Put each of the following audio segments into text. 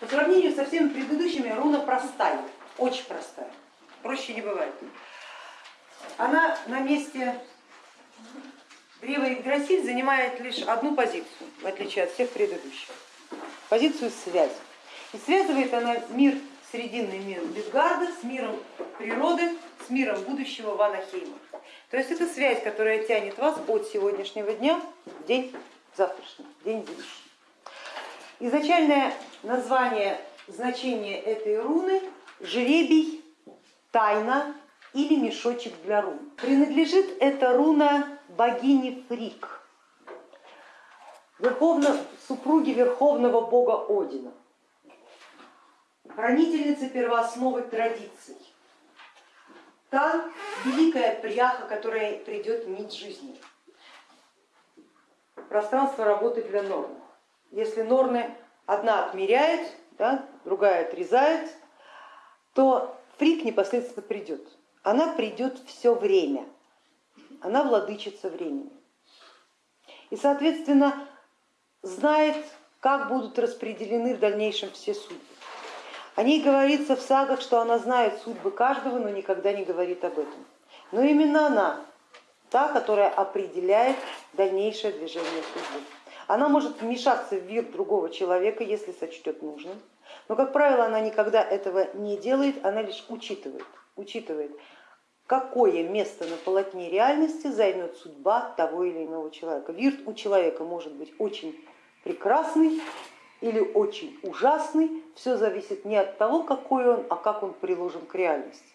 По сравнению со всеми предыдущими руна простая, очень простая, проще не бывает. Она на месте древа Игдрасиль занимает лишь одну позицию, в отличие от всех предыдущих, позицию связи. И связывает она мир, срединный мир Бетгарда с миром природы, с миром будущего Ванахейма. То есть это связь, которая тянет вас от сегодняшнего дня в день завтрашний, день будущий. Изначальное название, значение этой руны жребий, тайна или мешочек для рун. Принадлежит эта руна богине Фрик, верховно, супруге верховного бога Одина, хранительницы первоосновы традиций. Та великая пряха, которая придет нить жизни. Пространство работы для норм. Если норны одна отмеряет, да, другая отрезает, то фрик непосредственно придет. Она придет все время, она владычица времени. И, соответственно, знает, как будут распределены в дальнейшем все судьбы. О ней говорится в сагах, что она знает судьбы каждого, но никогда не говорит об этом. Но именно она, та, которая определяет дальнейшее движение судьбы. Она может вмешаться в мир другого человека, если сочтет нужным, но, как правило, она никогда этого не делает, она лишь учитывает, учитывает, какое место на полотне реальности займет судьба того или иного человека. Вирт у человека может быть очень прекрасный или очень ужасный, все зависит не от того, какой он, а как он приложен к реальности.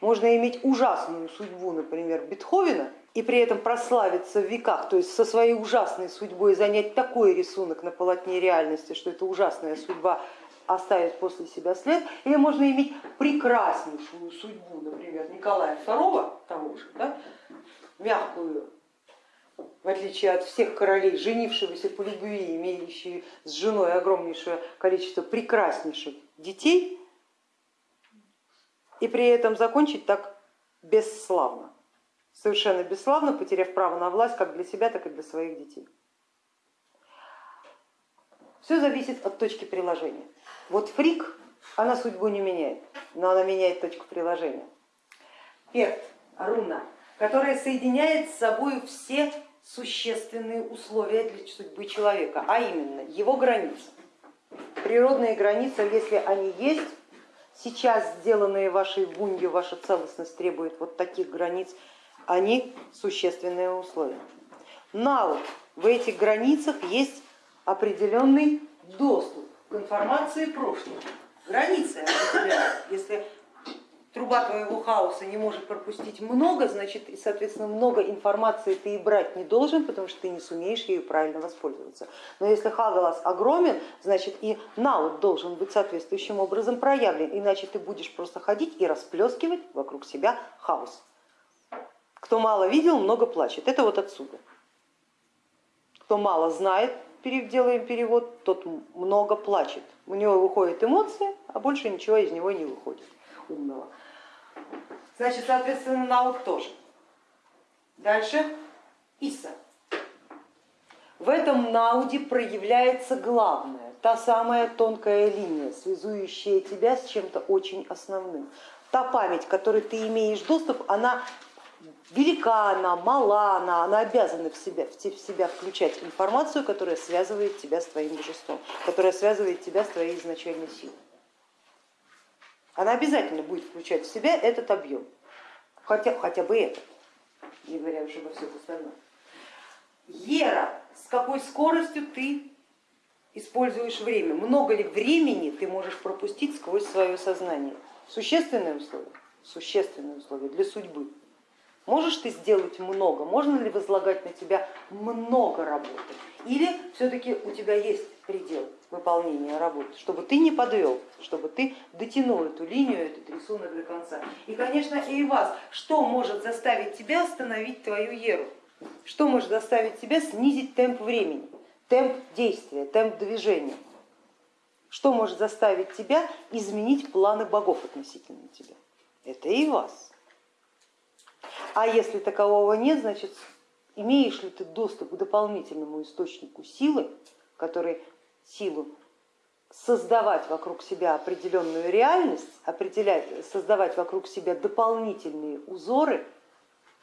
Можно иметь ужасную судьбу, например, Бетховена, и при этом прославиться в веках, то есть со своей ужасной судьбой занять такой рисунок на полотне реальности, что эта ужасная судьба оставит после себя след, или можно иметь прекраснейшую судьбу, например, Николая II, того же, да, мягкую, в отличие от всех королей, женившегося по любви, имеющие с женой огромнейшее количество прекраснейших детей, и при этом закончить так бесславно совершенно бесславно, потеряв право на власть как для себя, так и для своих детей. Все зависит от точки приложения. Вот фрик, она судьбу не меняет, но она меняет точку приложения. Перт, руна, которая соединяет с собой все существенные условия для судьбы человека, а именно его границы. Природные границы, если они есть, сейчас сделанные вашей бунью, ваша целостность требует вот таких границ, они существенные условия. Но в этих границах есть определенный доступ к информации прошлого. Границы. Если труба твоего хаоса не может пропустить много, значит, и, соответственно, много информации ты и брать не должен, потому что ты не сумеешь ею правильно воспользоваться. Но если хагалас огромен, значит и наут должен быть соответствующим образом проявлен, иначе ты будешь просто ходить и расплескивать вокруг себя хаос. Кто мало видел, много плачет. Это вот отсюда. Кто мало знает, делаем перевод, тот много плачет. У него выходит эмоции, а больше ничего из него не выходит умного. Значит, соответственно, наук тоже. Дальше Иса. В этом науде проявляется главное, та самая тонкая линия, связующая тебя с чем-то очень основным. Та память, которой ты имеешь доступ, она велика она, мала она, она обязана в себя, в себя включать информацию, которая связывает тебя с твоим божеством, которая связывает тебя с твоей изначальной силой. Она обязательно будет включать в себя этот объем, хотя, хотя бы этот, не говоря уже обо всем остальном. Ера, с какой скоростью ты используешь время, много ли времени ты можешь пропустить сквозь свое сознание. Существенное условие, существенное условие для судьбы. Можешь ты сделать много, можно ли возлагать на тебя много работы? Или все-таки у тебя есть предел выполнения работы, чтобы ты не подвел, чтобы ты дотянул эту линию, этот рисунок до конца. И, конечно, и вас, что может заставить тебя остановить твою еру? Что может заставить тебя снизить темп времени, темп действия, темп движения? Что может заставить тебя изменить планы богов относительно тебя? Это и вас. А если такового нет, значит имеешь ли ты доступ к дополнительному источнику силы, который силу создавать вокруг себя определенную реальность, определять, создавать вокруг себя дополнительные узоры,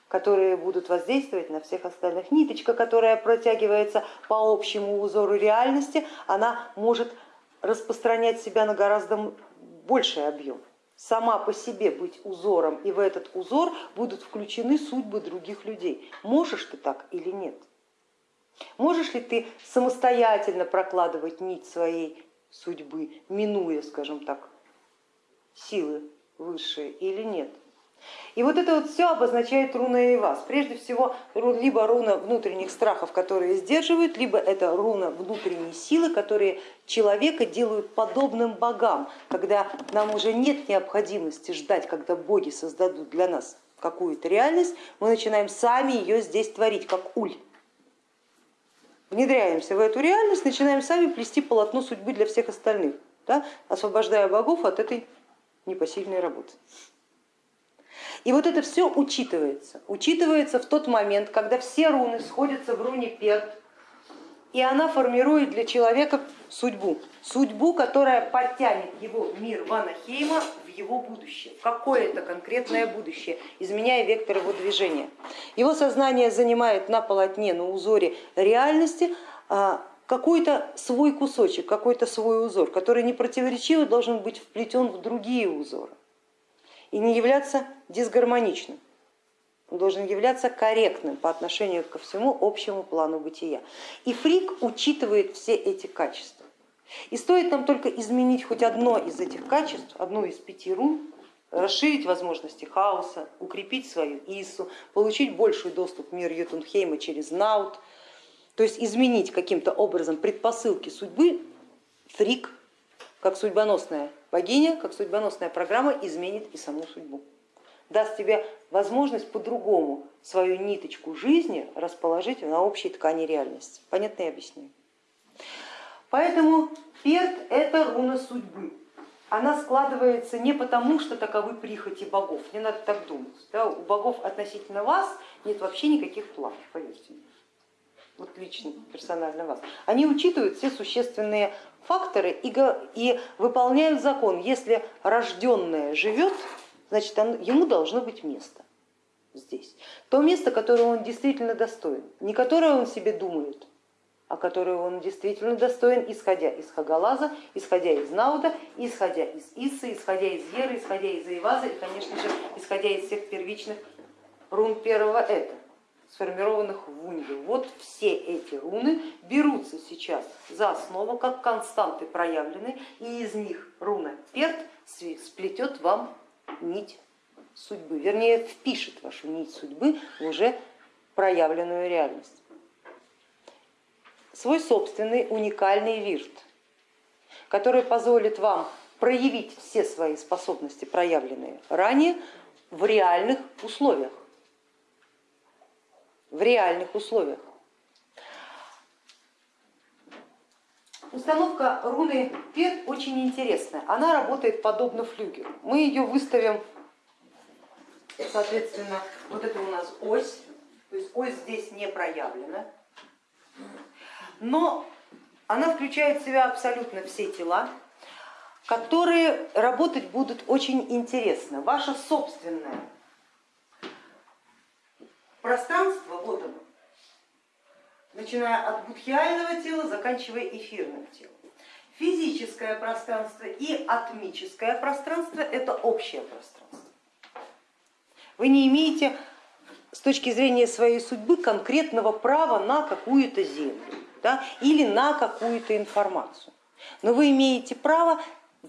которые будут воздействовать на всех остальных. Ниточка, которая протягивается по общему узору реальности, она может распространять себя на гораздо больший объем. Сама по себе быть узором, и в этот узор будут включены судьбы других людей. Можешь ты так или нет? Можешь ли ты самостоятельно прокладывать нить своей судьбы, минуя, скажем так, силы высшие или нет? И вот это вот все обозначает руна и вас. Прежде всего, либо руна внутренних страхов, которые сдерживают, либо это руна внутренней силы, которые человека делают подобным богам, когда нам уже нет необходимости ждать, когда боги создадут для нас какую-то реальность, мы начинаем сами ее здесь творить, как уль. Внедряемся в эту реальность, начинаем сами плести полотно судьбы для всех остальных, да, освобождая богов от этой непосильной работы. И вот это все учитывается. Учитывается в тот момент, когда все руны сходятся в руне перт, и она формирует для человека судьбу. Судьбу, которая подтянет его мир Ванахейма в его будущее, в какое-то конкретное будущее, изменяя вектор его движения. Его сознание занимает на полотне, на узоре реальности а, какой-то свой кусочек, какой-то свой узор, который не противоречиво должен быть вплетен в другие узоры и не являться дисгармоничным. Он должен являться корректным по отношению ко всему общему плану бытия. И фрик учитывает все эти качества. И стоит нам только изменить хоть одно из этих качеств, одну из пяти рун, расширить возможности хаоса, укрепить свою Ису, получить больший доступ в мир Йотунхейма через Наут, то есть изменить каким-то образом предпосылки судьбы, Фригг, как судьбоносная богиня, как судьбоносная программа изменит и саму судьбу. Даст тебе возможность по-другому свою ниточку жизни расположить на общей ткани реальности. Понятно я объясняю? Поэтому перт это руна судьбы. Она складывается не потому, что таковы прихоти богов, не надо так думать. Да, у богов относительно вас нет вообще никаких планов, вот лично, персонально вас, они учитывают все существенные факторы и, и выполняют закон. Если рожденное живет, значит он, ему должно быть место здесь. То место, которое он действительно достоин, не которое он себе думает, а которое он действительно достоин, исходя из Хагалаза, исходя из Науда, исходя из Исы, исходя из Еры, исходя из Айваза и, конечно же, исходя из всех первичных рун первого это сформированных в Унье. Вот все эти руны берутся сейчас за основу, как константы проявлены, и из них руна Перт сплетет вам нить судьбы, вернее впишет вашу нить судьбы в уже проявленную реальность. Свой собственный уникальный вирт, который позволит вам проявить все свои способности, проявленные ранее, в реальных условиях в реальных условиях. Установка руны Пет очень интересная. Она работает подобно флюгеру. Мы ее выставим, соответственно, вот это у нас ось, то есть ось здесь не проявлена, но она включает в себя абсолютно все тела, которые работать будут очень интересно. Ваша собственная пространство, вот оно, начиная от будхиального тела, заканчивая эфирным телом. Физическое пространство и атмическое пространство это общее пространство. Вы не имеете с точки зрения своей судьбы конкретного права на какую-то землю да, или на какую-то информацию, но вы имеете право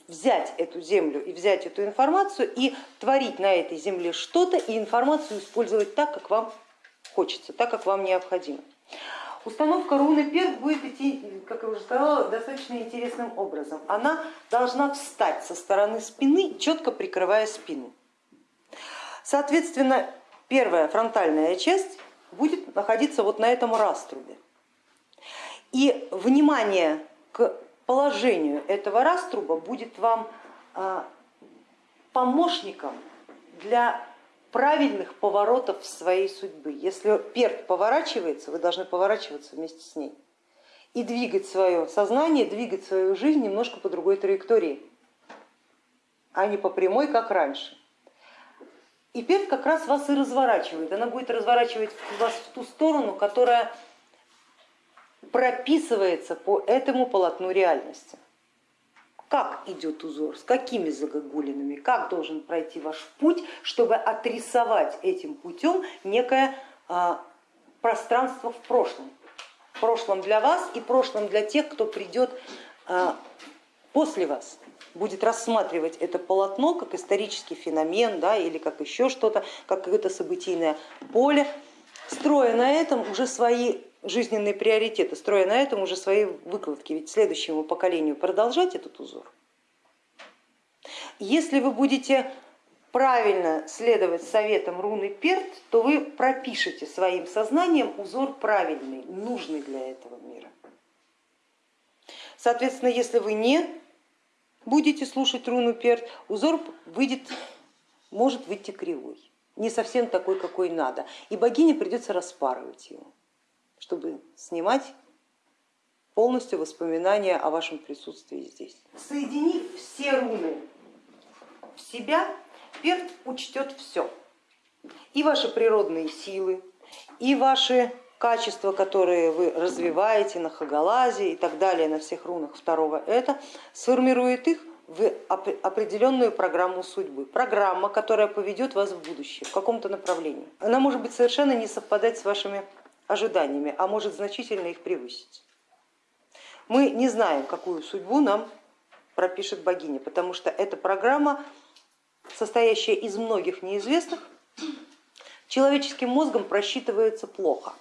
взять эту землю и взять эту информацию и творить на этой земле что-то и информацию использовать так, как вам хочется, так как вам необходимо. Установка руны перк будет идти, как я уже сказала, достаточно интересным образом. Она должна встать со стороны спины, четко прикрывая спину. Соответственно, первая фронтальная часть будет находиться вот на этом раструбе. И внимание к положению этого раструба будет вам а, помощником для правильных поворотов своей судьбы. Если перт поворачивается, вы должны поворачиваться вместе с ней. и двигать свое сознание, двигать свою жизнь немножко по другой траектории, а не по прямой, как раньше. И перт как раз вас и разворачивает. Она будет разворачивать вас в ту сторону, которая прописывается по этому полотну реальности. Как идет узор, с какими загогулинами, как должен пройти ваш путь, чтобы отрисовать этим путем некое а, пространство в прошлом. В прошлом для вас и прошлом для тех, кто придет а, после вас будет рассматривать это полотно как исторический феномен да, или как еще что-то, как какое-то событийное поле, строя на этом уже свои жизненные приоритеты, строя на этом уже свои выкладки, ведь следующему поколению продолжать этот узор. Если вы будете правильно следовать советам руны Перт, то вы пропишете своим сознанием узор правильный, нужный для этого мира. Соответственно, если вы не будете слушать руну перт, узор выйдет, может выйти кривой, не совсем такой, какой надо. И богине придется распарывать его, чтобы снимать полностью воспоминания о вашем присутствии здесь. Соединив все руны в себя, перт учтет все. И ваши природные силы, и ваши качества, которые вы развиваете на Хагалазе и так далее, на всех рунах второго это, сформирует их в определенную программу судьбы. Программа, которая поведет вас в будущее, в каком-то направлении. Она может быть совершенно не совпадать с вашими ожиданиями, а может значительно их превысить. Мы не знаем, какую судьбу нам пропишет богиня, потому что эта программа, состоящая из многих неизвестных, человеческим мозгом просчитывается плохо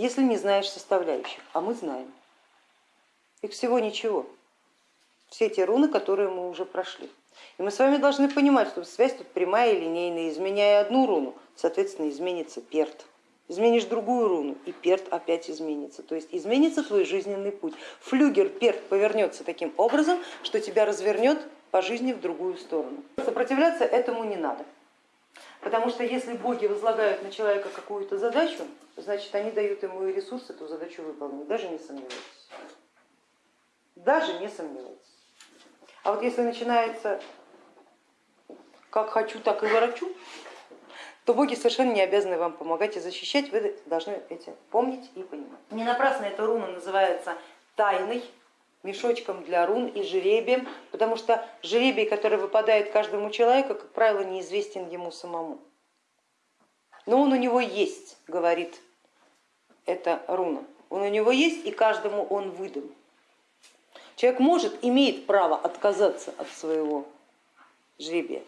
если не знаешь составляющих, а мы знаем. Их всего ничего, все те руны, которые мы уже прошли. И мы с вами должны понимать, что связь тут прямая и линейная. Изменяя одну руну, соответственно, изменится перт. Изменишь другую руну, и перт опять изменится. То есть изменится твой жизненный путь. Флюгер перт повернется таким образом, что тебя развернет по жизни в другую сторону. Сопротивляться этому не надо. Потому что если боги возлагают на человека какую-то задачу, значит они дают ему и ресурсы эту задачу выполнить, даже не сомневайтесь. Даже не сомневайтесь. А вот если начинается как хочу, так и ворочу, то боги совершенно не обязаны вам помогать и защищать, вы должны эти помнить и понимать. Не напрасно эта руна называется тайной, мешочком для рун и жеребием, потому что жеребий, который выпадает каждому человеку, как правило, неизвестен ему самому. Но он у него есть, говорит эта руна. Он у него есть и каждому он выдан. Человек может, имеет право отказаться от своего жребия,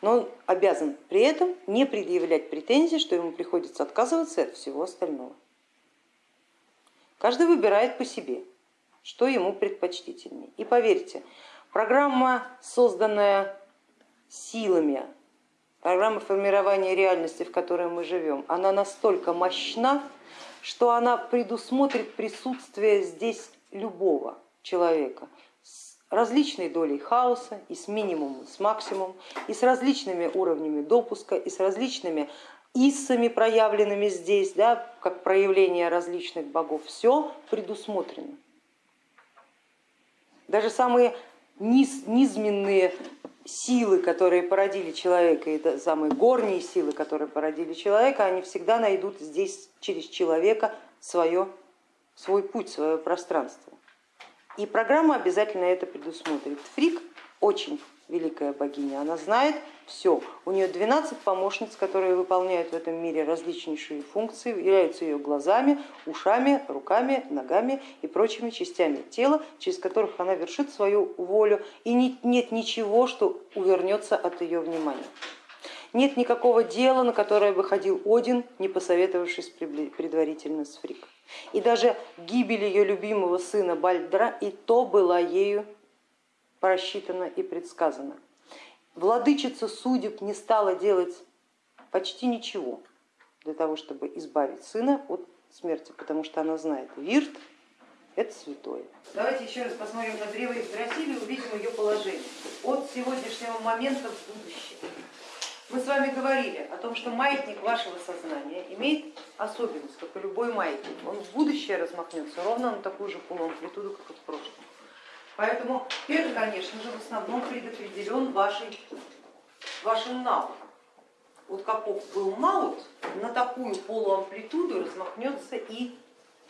но он обязан при этом не предъявлять претензий, что ему приходится отказываться от всего остального. Каждый выбирает по себе что ему предпочтительнее. И поверьте, программа, созданная силами, программа формирования реальности, в которой мы живем, она настолько мощна, что она предусмотрит присутствие здесь любого человека различной долей хаоса и с минимумом, с максимумом, и с различными уровнями допуска, и с различными иссами, проявленными здесь, да, как проявление различных богов. Все предусмотрено. Даже самые низ, низменные силы, которые породили человека, и самые горние силы, которые породили человека, они всегда найдут здесь через человека свое, свой путь, свое пространство. И программа обязательно это предусмотрит. Фрик очень великая богиня, она знает все. У нее 12 помощниц, которые выполняют в этом мире различнейшие функции, являются ее глазами, ушами, руками, ногами и прочими частями тела, через которых она вершит свою волю, и нет ничего, что увернется от ее внимания. Нет никакого дела, на которое бы ходил Один, не посоветовавшись предварительно с Фрик. И даже гибель ее любимого сына Бальдра и то была ею просчитано и предсказано. Владычица судеб не стала делать почти ничего для того, чтобы избавить сына от смерти, потому что она знает, Вирт это святое. Давайте еще раз посмотрим на древо Игдрасиля и увидим ее положение от сегодняшнего момента в будущее. Мы с вами говорили о том, что маятник вашего сознания имеет особенность, как и любой маятник. Он в будущее размахнется ровно на такую же полуамплитуду, как и в прошлом. Поэтому первый, конечно же, в основном предопределен вашей, вашим навыком. Вот каков был маут, на такую полуамплитуду размахнется и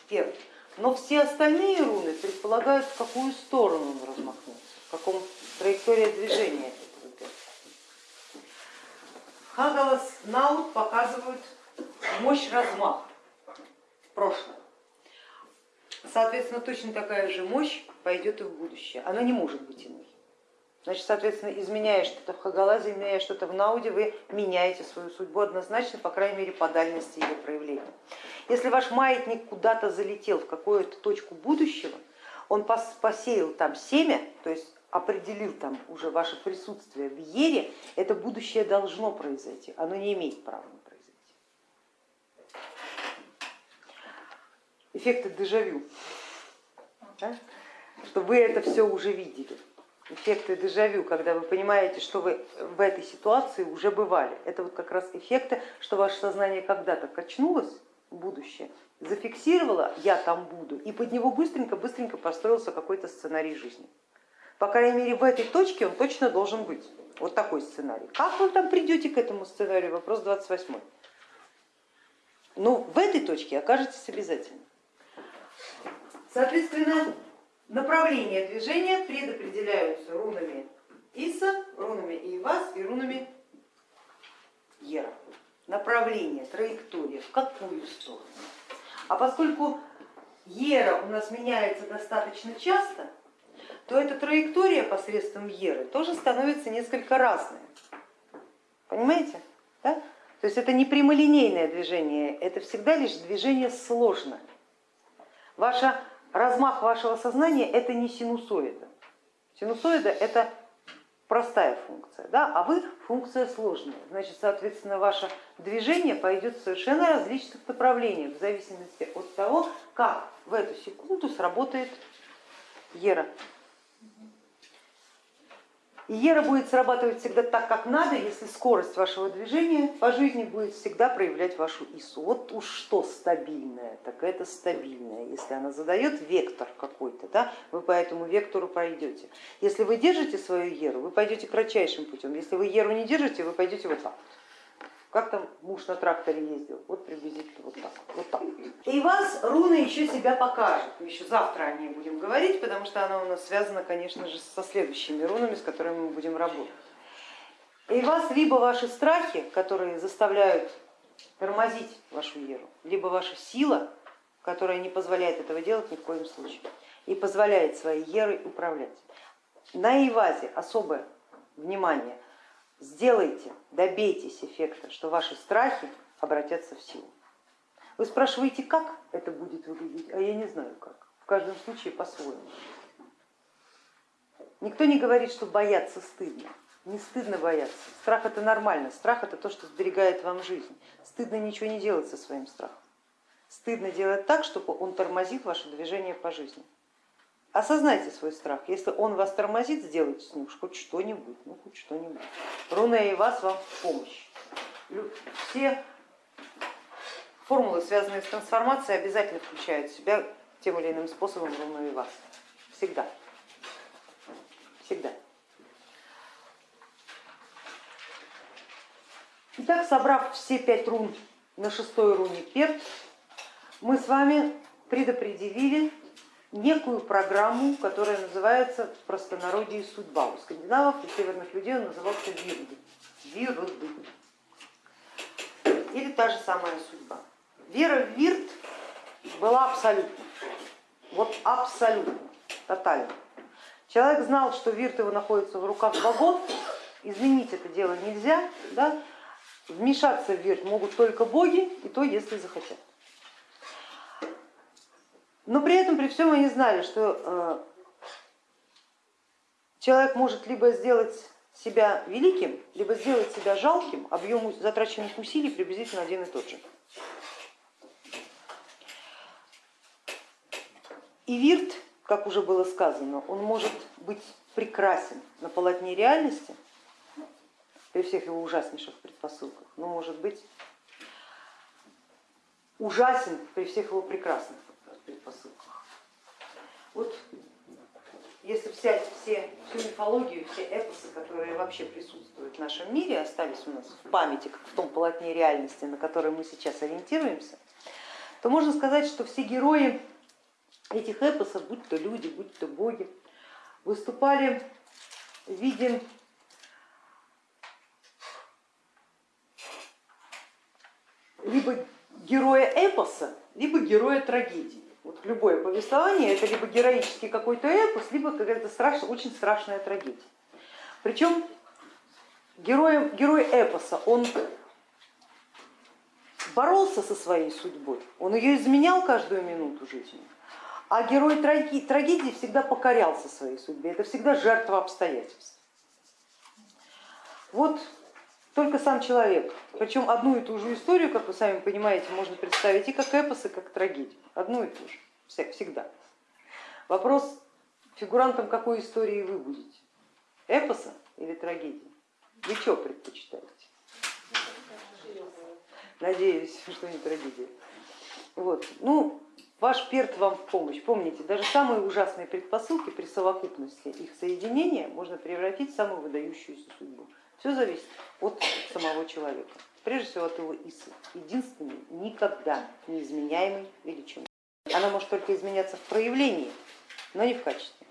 первый. Но все остальные руны предполагают, в какую сторону он размахнется, в каком траектория движения этого перца. Хагалас Наут показывают мощь размаха в прошлом. Соответственно, точно такая же мощь пойдет и в будущее. Она не может быть иной. Значит, соответственно, изменяя что-то в Хагалазе, изменяя что-то в Науде, вы меняете свою судьбу однозначно, по крайней мере, по дальности ее проявления. Если ваш маятник куда-то залетел в какую-то точку будущего, он посеял там семя, то есть определил там уже ваше присутствие в Ере, это будущее должно произойти, оно не имеет права Эффекты дежавю, да? что вы это все уже видели эффекты дежавю, когда вы понимаете, что вы в этой ситуации уже бывали. Это вот как раз эффекты, что ваше сознание когда-то качнулось в будущее, зафиксировало я там буду, и под него быстренько-быстренько построился какой-то сценарий жизни. По крайней мере, в этой точке он точно должен быть. Вот такой сценарий. Как вы там придете к этому сценарию? Вопрос 28. Ну, в этой точке окажетесь обязательно. Соответственно, Направления движения предопределяются рунами Иса, рунами Иевас и рунами Ера. Направление, траектория, в какую сторону. А поскольку Ера у нас меняется достаточно часто, то эта траектория посредством Еры тоже становится несколько разной. Понимаете? Да? То есть это не прямолинейное движение, это всегда лишь движение сложное. Ваша размах вашего сознания это не синусоида. Синусоида это простая функция, да, а вы функция сложная. Значит, соответственно, ваше движение пойдет в совершенно различных направлениях в зависимости от того, как в эту секунду сработает ера. И ера будет срабатывать всегда так, как надо, если скорость вашего движения по жизни будет всегда проявлять вашу ИСУ. Вот уж что стабильное, так это стабильное. Если она задает вектор какой-то, да, вы по этому вектору пройдете. Если вы держите свою еру, вы пойдете кратчайшим путем. Если вы еру не держите, вы пойдете вот так. Как там муж на тракторе ездил? Вот приблизительно вот так. Вот так. И вас руны еще себя покажет. Еще завтра о ней будем говорить, потому что она у нас связана, конечно же, со следующими рунами, с которыми мы будем работать. И вас либо ваши страхи, которые заставляют тормозить вашу веру, либо ваша сила, которая не позволяет этого делать ни в коем случае и позволяет своей ерой управлять. На Ивазе особое внимание сделайте, добейтесь эффекта, что ваши страхи обратятся в силу. Вы спрашиваете, как это будет выглядеть, а я не знаю как. В каждом случае по-своему. Никто не говорит, что бояться стыдно. Не стыдно бояться. Страх это нормально. Страх это то, что сберегает вам жизнь. Стыдно ничего не делать со своим страхом. Стыдно делать так, чтобы он тормозит ваше движение по жизни. Осознайте свой страх. Если он вас тормозит, сделайте с ним хоть что-нибудь, ну хоть что-нибудь. Руна и вас вам в помощь. Все формулы, связанные с трансформацией, обязательно включают в себя тем или иным способом руну и вас. Всегда. Всегда. Итак, собрав все пять рун на шестой руне перт, мы с вами предопределили некую программу, которая называется в простонародье судьба. У скандинавов и северных людей он назывался вирды. Вирды. Или та же самая судьба. Вера в вирт была абсолютно. Вот абсолютно, тотально. Человек знал, что вирт его находится в руках богов, изменить это дело нельзя, да? вмешаться в вирт могут только боги, и то, если захотят. Но при этом, при всем они знали, что э, человек может либо сделать себя великим, либо сделать себя жалким, объем затраченных усилий приблизительно один и тот же. И вирт, как уже было сказано, он может быть прекрасен на полотне реальности, при всех его ужаснейших предпосылках, но может быть ужасен при всех его прекрасных предпосылках. Вот если взять все, всю мифологию, все эпосы, которые вообще присутствуют в нашем мире, остались у нас в памяти, как в том полотне реальности, на которое мы сейчас ориентируемся, то можно сказать, что все герои этих эпосов, будь то люди, будь то боги, выступали в виде либо героя эпоса, либо героя трагедии. Любое повествование это либо героический какой-то эпос, либо какая-то страшная, очень страшная трагедия. Причем герой, герой эпоса, он боролся со своей судьбой, он ее изменял каждую минуту жизни, а герой трагедии всегда покорялся своей судьбе, это всегда жертва обстоятельств. Вот только сам человек. Причем одну и ту же историю, как вы сами понимаете, можно представить и как эпос, и как трагедию. Одну и ту же, всегда. Вопрос, фигурантом какой истории вы будете? Эпоса или трагедии? Вы что предпочитаете? Надеюсь, что не трагедия. Вот. Ну, ваш перт вам в помощь. Помните, даже самые ужасные предпосылки при совокупности их соединения можно превратить в самую выдающуюся судьбу. Все зависит от самого человека, прежде всего от его исы, единственной, никогда неизменяемой величины. Она может только изменяться в проявлении, но не в качестве.